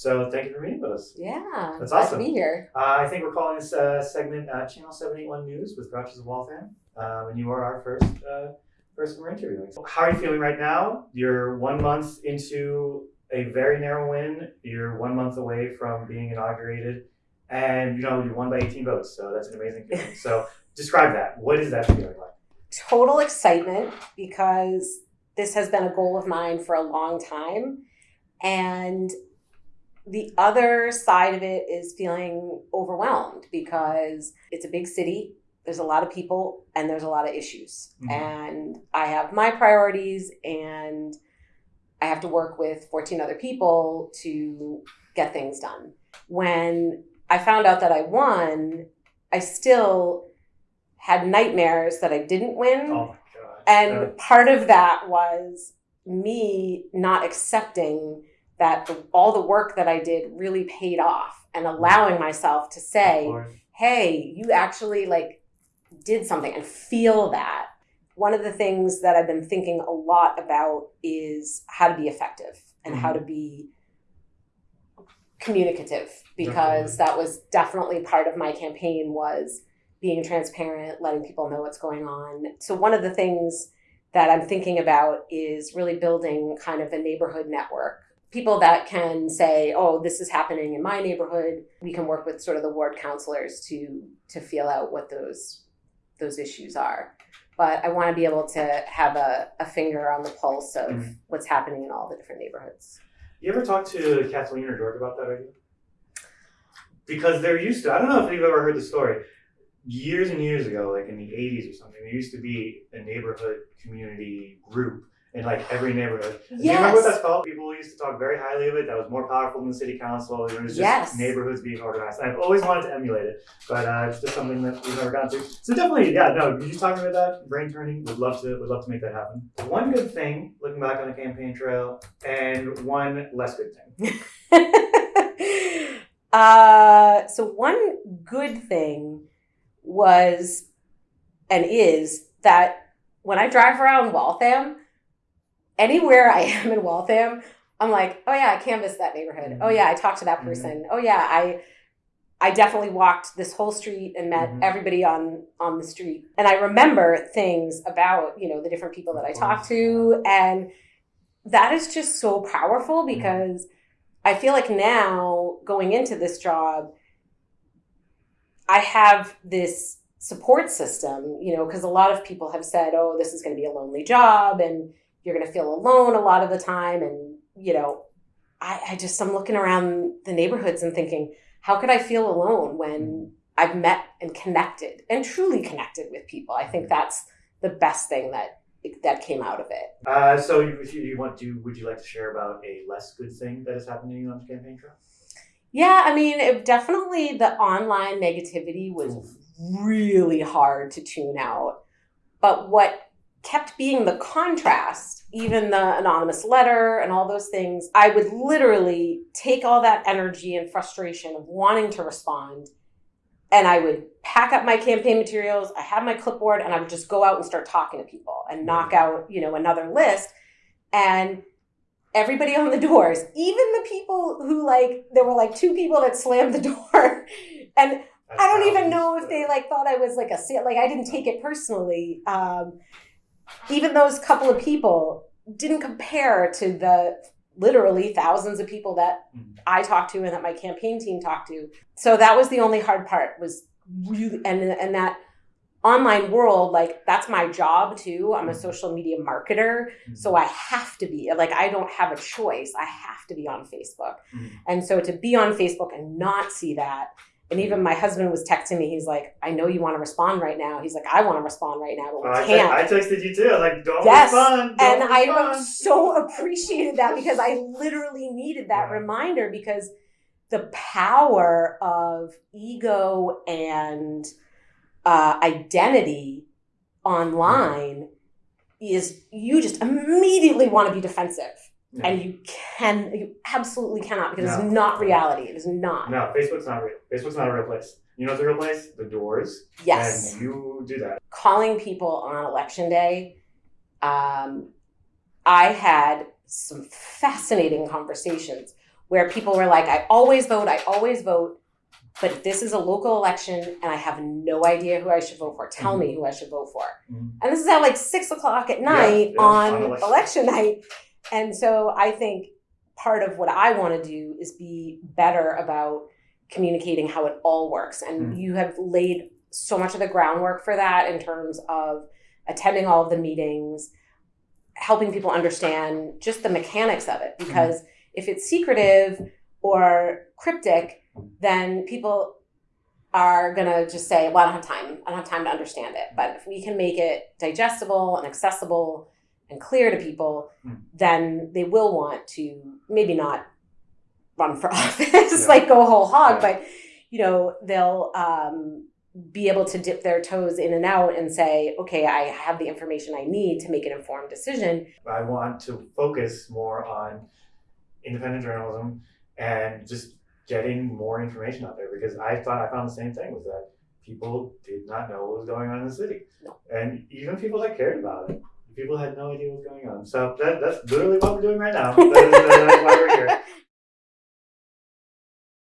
So thank you for meeting with us. Yeah, That's glad awesome. to be here. Uh, I think we're calling this uh, segment uh, Channel 781 News with Grouches of Waltham. Um, and you are our first uh, person we're interviewing. So how are you feeling right now? You're one month into a very narrow win. You're one month away from being inaugurated. And you know, you won by 18 votes. So that's an amazing feeling. so describe that. What is that feeling like? Total excitement because this has been a goal of mine for a long time. And the other side of it is feeling overwhelmed because it's a big city. There's a lot of people and there's a lot of issues. Mhm. And I have my priorities and I have to work with 14 other people to get things done. When I found out that I won, I still had nightmares that I didn't win. Oh my God. And part of that was me not accepting that the, all the work that I did really paid off and allowing myself to say, hey, you actually like did something and feel that. One of the things that I've been thinking a lot about is how to be effective and how to be communicative because that was definitely part of my campaign was being transparent, letting people know what's going on. So one of the things that I'm thinking about is really building kind of a neighborhood network. People that can say, "Oh, this is happening in my neighborhood." We can work with sort of the ward councilors to to feel out what those those issues are. But I want to be able to have a, a finger on the pulse of Mhm. what's happening in all the different neighborhoods. You ever talk to Kathleen or George about that idea? Because they're used to, I don't know if you've ever heard the story. Years and years ago, like in the 80s or something, there used to be a neighborhood community group in like every neighborhood. Do you remember what that's called? People used to talk very highly of it. That was more powerful than the city council. It was just Yes. neighborhoods being organized. And I've always wanted to emulate it, but uh, it's just something that we've never gotten to. So definitely, yeah, no, you talking about that? Brain turning. Would love to. Would love to make that happen. One good thing, looking back on the campaign trail, and one less good thing. uh, so one good thing was and is that when I drive around Waltham, anywhere I am in Waltham, I'm like, oh yeah, I canvassed that neighborhood. Oh yeah, I talked to that Mhm. person. Oh yeah, I I definitely walked this whole street and met Mhm. everybody on on the street. And I remember things about, you know, the different people that I talked to and that is just so powerful Mm-hmm. because I feel like now going into this job, I have this support system, you know, because a lot of people have said, oh, this is going to be a lonely job and you're going to feel alone a lot of the time. And, you know, I, I just, I'm looking around the neighborhoods and thinking, how could I feel alone when I've met and connected and truly connected with people? I think that's the best thing that that came out of it. Uh, so, you- you, you want to, would you like to share about a less good thing that that is happening on the campaign trail? Yeah, I mean, it definitely the online negativity was really hard to tune out. But what kept being the contrast, even the anonymous letter and all those things, I would literally take all that energy and frustration of wanting to respond and I would pack up my campaign materials, I had my clipboard, and I would just go out and start talking to people and knock out, you know, another list. And everybody on the doors, even the people who like there were like two people that slammed the door. And I don't even know if they like thought I was like a like I didn't take it personally. Um, even those couple of people didn't compare to the literally thousands of people that Mhm. I talked to and that my campaign team talked to. So that was the only hard part was really and and that online world like that's my job too. I'm a mm-hmm. social media marketer, so mm-hmm. I have to be like I don't have a choice. I have to be on Facebook. Mm-hmm. And so to be on Facebook and not see that and even my husband was texting me. He's like, "I know you want to respond right now." He's like, "I want to respond right now, but we I, can't." I texted you too. I was like, don't Yes, respond. Don't and I so appreciated that because I literally needed that Yeah. reminder because the power of ego and uh, identity online is you just immediately want to be defensive Yeah. and you can you absolutely cannot because No. it's not reality it is not No, Facebook's not real. Facebook's not a real place. You know what's a real place? The doors. yes And you do that. calling people on election day, um, I had some fascinating conversations where people were like, I always vote, I always vote, but this is a local election and I have no idea who I should vote for. Tell me who I should vote for. Mhm. And this is at like six o'clock at night yeah, on, on election. election night. And so I think part of what I want to do is be better about communicating how it all works. And Mhm. you have laid so much of the groundwork for that in terms of attending all of the meetings, helping people understand just the mechanics of it. Because if it's secretive or cryptic, then people are gonna just say, "Well, I don't have time. I don't have time to understand it." But if we can make it digestible and accessible and clear to people, Hmm. then they will want to maybe not run for office, Yeah. like go whole hog, Yeah. but you know they'll um, be able to dip their toes in and out and say, "Okay, I have the information I need to make an informed decision." I want to focus more on independent journalism and just getting more information out there because I thought I found the same thing was that people did not know what was going on in the city. No. And even people that cared about it, people had no idea what was going on. So that, that's literally what we're doing right now. That is, that's why we're here.